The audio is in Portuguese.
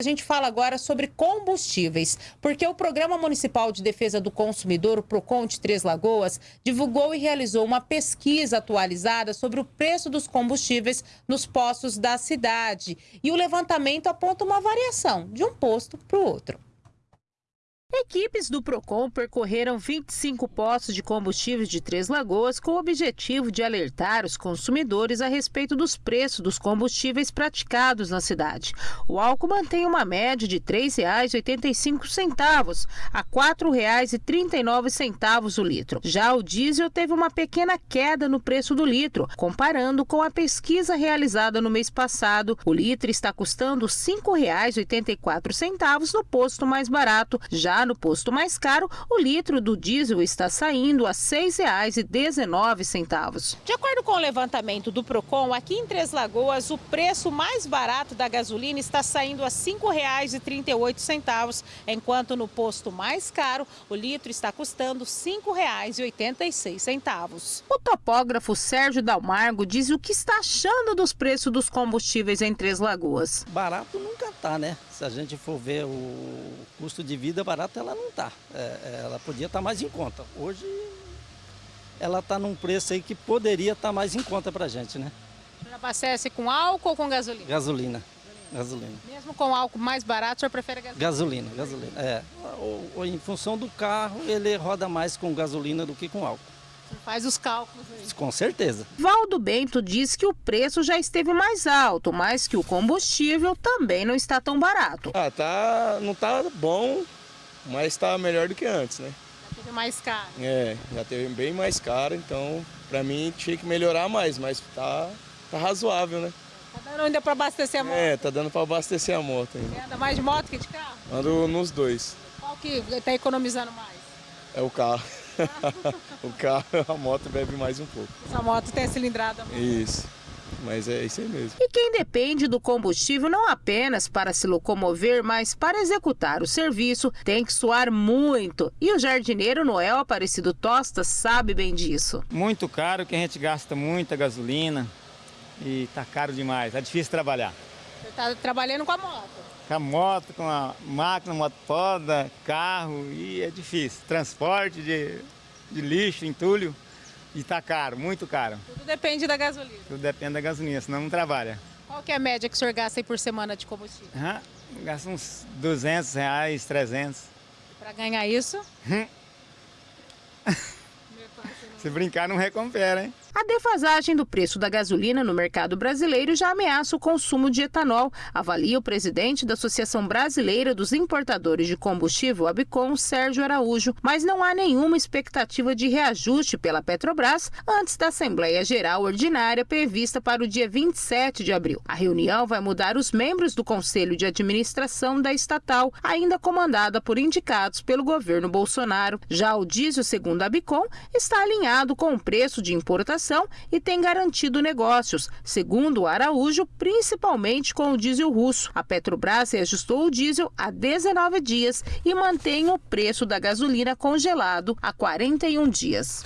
A gente fala agora sobre combustíveis, porque o Programa Municipal de Defesa do Consumidor, o PROCON de Três Lagoas, divulgou e realizou uma pesquisa atualizada sobre o preço dos combustíveis nos postos da cidade. E o levantamento aponta uma variação de um posto para o outro. Equipes do PROCON percorreram 25 postos de combustíveis de Três Lagoas com o objetivo de alertar os consumidores a respeito dos preços dos combustíveis praticados na cidade. O álcool mantém uma média de R$ 3,85 a R$ 4,39 o litro. Já o diesel teve uma pequena queda no preço do litro, comparando com a pesquisa realizada no mês passado. O litro está custando R$ 5,84 no posto mais barato, já no posto mais caro, o litro do diesel está saindo a R$ 6,19. De acordo com o levantamento do Procon, aqui em Três Lagoas, o preço mais barato da gasolina está saindo a R$ 5,38, enquanto no posto mais caro, o litro está custando R$ 5,86. O topógrafo Sérgio Dalmargo diz o que está achando dos preços dos combustíveis em Três Lagoas. Barato nunca está, né? Se a gente for ver o custo de vida barato, ela não está. É, é, ela podia estar tá mais em conta. Hoje ela está num preço aí que poderia estar tá mais em conta para a gente, né? O senhor abastece com álcool ou com gasolina? Gasolina. Gasolina. Mesmo com álcool mais barato, o senhor prefere gasolina? Gasolina, gasolina, é. Ou, ou, em função do carro, ele roda mais com gasolina do que com álcool. Faz os cálculos aí. Com certeza. Valdo Bento diz que o preço já esteve mais alto, mas que o combustível também não está tão barato. Ah, tá, não tá bom, mas está melhor do que antes, né? Já teve mais caro. É, já teve bem mais caro, então para mim tinha que melhorar mais, mas tá, tá razoável, né? Tá dando ainda para abastecer a moto? É, tá dando para abastecer a moto ainda. Você anda mais de moto que de carro? Ando nos dois. Qual que tá economizando mais? É o carro. o carro, a moto bebe mais um pouco. Essa moto tem cilindrada. Isso. Mas é isso aí mesmo. E quem depende do combustível não apenas para se locomover, mas para executar o serviço, tem que suar muito. E o jardineiro Noel Aparecido Tosta sabe bem disso. Muito caro, que a gente gasta muita gasolina e tá caro demais. É difícil trabalhar. Você está trabalhando com a moto? Com a moto, com a máquina, moto poda, carro e é difícil. Transporte de, de lixo, entulho. E tá caro, muito caro. Tudo depende da gasolina. Tudo depende da gasolina, senão não trabalha. Qual que é a média que o senhor gasta aí por semana de combustível? Uhum, gasta uns 200 reais, 300. Para ganhar isso? Se brincar, não recupera, hein? A defasagem do preço da gasolina no mercado brasileiro já ameaça o consumo de etanol, avalia o presidente da Associação Brasileira dos Importadores de Combustível, Abicom, Sérgio Araújo, mas não há nenhuma expectativa de reajuste pela Petrobras antes da Assembleia Geral Ordinária prevista para o dia 27 de abril. A reunião vai mudar os membros do Conselho de Administração da estatal, ainda comandada por indicados pelo governo Bolsonaro. Já o diesel, segundo a Abicom, está alinhado com o preço de importação e tem garantido negócios, segundo Araújo, principalmente com o diesel russo. A Petrobras reajustou o diesel há 19 dias e mantém o preço da gasolina congelado há 41 dias.